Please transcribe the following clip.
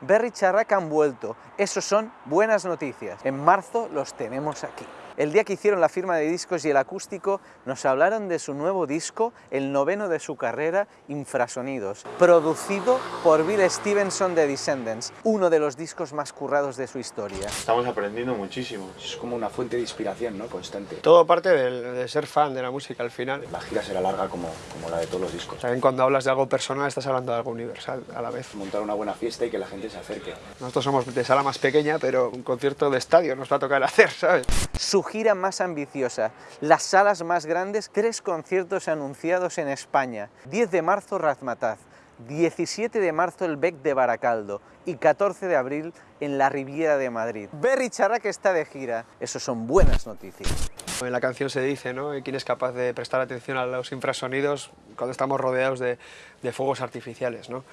Berry Charrac han vuelto, eso son buenas noticias. En marzo los tenemos aquí. El día que hicieron la firma de discos y el acústico, nos hablaron de su nuevo disco, el noveno de su carrera, Infrasonidos, producido por Bill Stevenson de Descendants, uno de los discos más currados de su historia. Estamos aprendiendo muchísimo. Es como una fuente de inspiración, ¿no? Constante. Todo parte de, de ser fan de la música al final. La gira será larga como, como la de todos los discos. También cuando hablas de algo personal estás hablando de algo universal a la vez. Montar una buena fiesta y que la gente se acerque. Nosotros somos de sala más pequeña, pero un concierto de estadio nos va a tocar hacer, ¿sabes? Su gira más ambiciosa, las salas más grandes, tres conciertos anunciados en España. 10 de marzo Razmataz, 17 de marzo el Bec de Baracaldo y 14 de abril en la Riviera de Madrid. Berry Charrac está de gira, eso son buenas noticias. En la canción se dice, ¿no? ¿Quién es capaz de prestar atención a los infrasonidos cuando estamos rodeados de, de fuegos artificiales, ¿no?